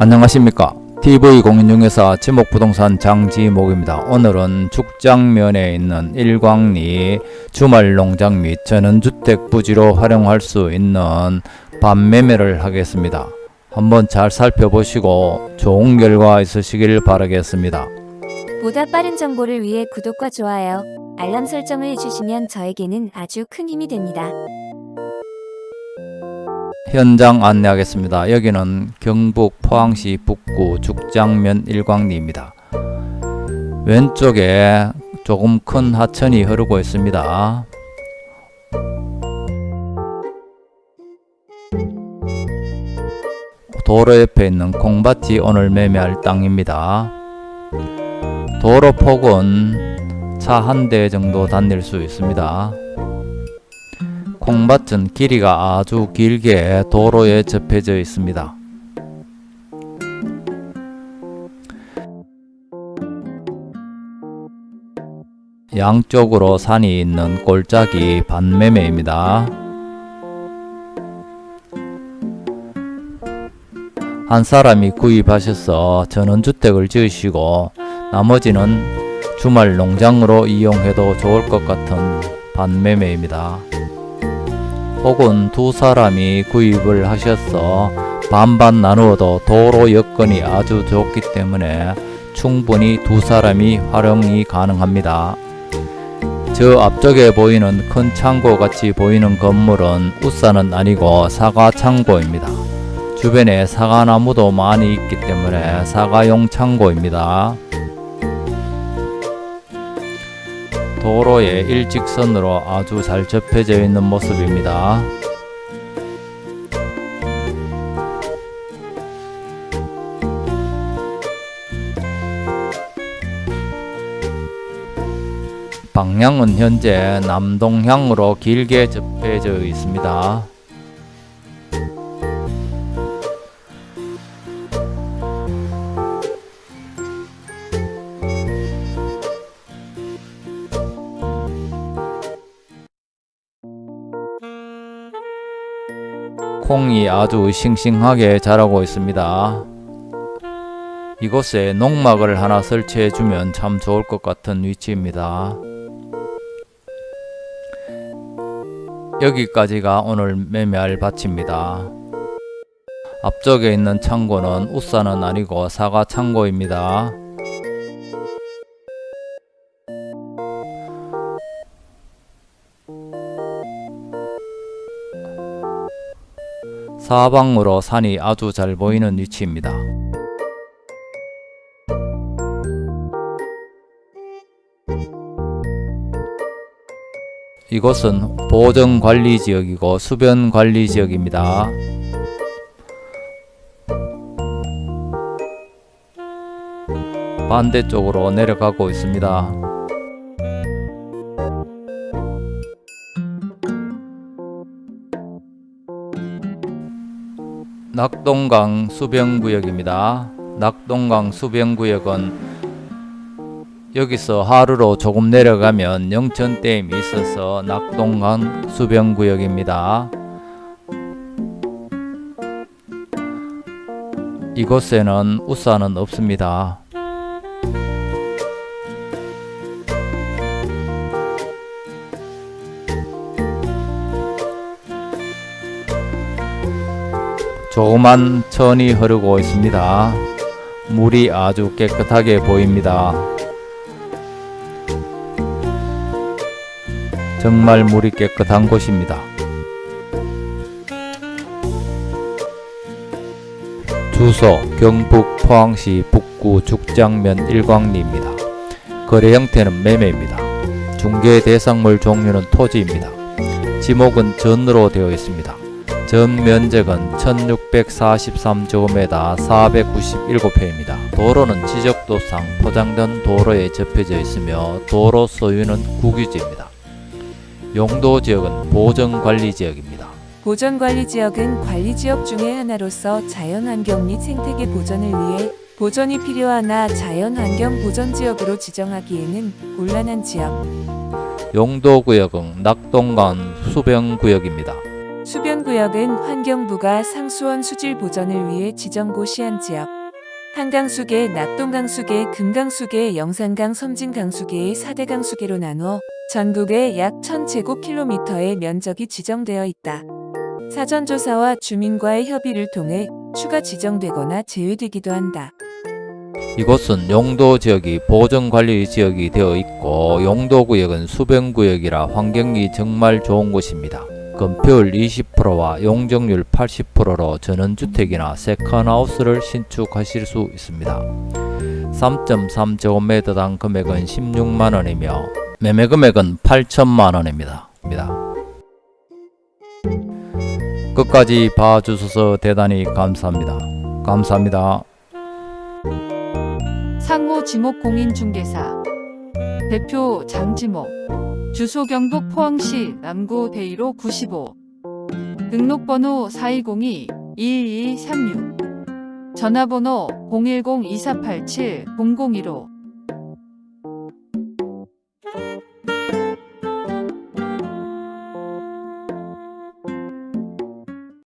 안녕하십니까 TV공인중개사 지목부동산 장지목입니다. 오늘은 죽장면에 있는 일광리 주말농장 및 전원주택 부지로 활용할 수 있는 반매매를 하겠습니다. 한번 잘 살펴보시고 좋은 결과 있으시길 바라겠습니다. 보다 빠른 정보를 위해 구독과 좋아요, 알람 설정을 해주시면 저에게는 아주 큰 힘이 됩니다. 현장 안내하겠습니다. 여기는 경북 포항시 북구 죽장면 일광리입니다. 왼쪽에 조금 큰 하천이 흐르고 있습니다. 도로 옆에 있는 콩밭이 오늘 매매할 땅입니다. 도로 폭은 차 한 대 정도 다닐 수 있습니다. 콩밭은 길이가 아주 길게 도로에 접해져 있습니다. 양쪽으로 산이 있는 골짜기 반매매입니다. 한 사람이 구입하셔서 전원주택을 지으시고 나머지는 주말 농장으로 이용해도 좋을 것 같은 반매매입니다. 혹은 두 사람이 구입을 하셔서 반반 나누어도 도로 여건이 아주 좋기 때문에 충분히 두 사람이 활용이 가능합니다. 저 앞쪽에 보이는 큰 창고 같이 보이는 건물은 우산은 아니고 사과 창고입니다. 주변에 사과나무도 많이 있기 때문에 사과용 창고입니다. 도로에 일직선으로 아주 잘 접혀져 있는 모습입니다. 방향은 현재 남동향으로 길게 접해져 있습니다. 콩이 아주 싱싱하게 자라고 있습니다. 이곳에 농막을 하나 설치해 주면 참 좋을 것 같은 위치입니다. 여기까지가 오늘 매매할 밭입니다. 앞쪽에 있는 창고는 우산은 아니고 사과 창고입니다. 사방으로 산이 아주 잘 보이는 위치입니다. 이곳은 보정관리지역이고 수변관리지역입니다. 반대쪽으로 내려가고 있습니다. 낙동강 수변구역입니다. 낙동강 수변구역은 여기서 하루로 조금 내려가면 영천댐이 있어서 낙동강 수변구역입니다. 이곳에는 우산은 없습니다. 조그만 천이 흐르고 있습니다. 물이 아주 깨끗하게 보입니다. 정말 물이 깨끗한 곳입니다. 주소 경북 포항시 북구 죽장면 일광리입니다. 거래 형태는 매매입니다. 중개 대상물 종류는 토지입니다. 지목은 전으로 되어 있습니다. 전 면적은 1643제곱미터 497회입니다. 도로는 지적도상 포장된 도로에 접혀져 있으며 도로 소유는 국유지입니다. 용도 지역은 보전관리지역입니다. 보전관리지역은 관리지역 중의 하나로서 자연환경 및 생태계 보전을 위해 보전이 필요하나 자연환경 보전지역으로 지정하기에는 곤란한 지역. 용도구역은 낙동강 수변구역입니다. 수변구역은 환경부가 상수원 수질 보전을 위해 지정 고시한 지역. 한강수계, 낙동강수계, 금강수계, 영산강, 섬진강수계의 4대 강수계로 나누어 전국에 약 1000제곱킬로미터의 면적이 지정되어 있다. 사전조사와 주민과의 협의를 통해 추가 지정되거나 제외되기도 한다. 이곳은 용도 지역이 보전관리 지역이 되어 있고 용도 구역은 수변 구역이라 환경이 정말 좋은 곳입니다. 건폐율 20%와 용적률 80%로 전원주택이나 세컨하우스를 신축하실 수 있습니다. 3.3제곱미터당 금액은 16만원이며 매매 금액은 8천만원입니다. 끝까지 봐주셔서 대단히 감사합니다. 감사합니다. 상호 지목 공인중개사 대표 장지목 주소 경북 포항시 남구 대이로 95 등록번호 4202-2236 전화번호 010-2487-0015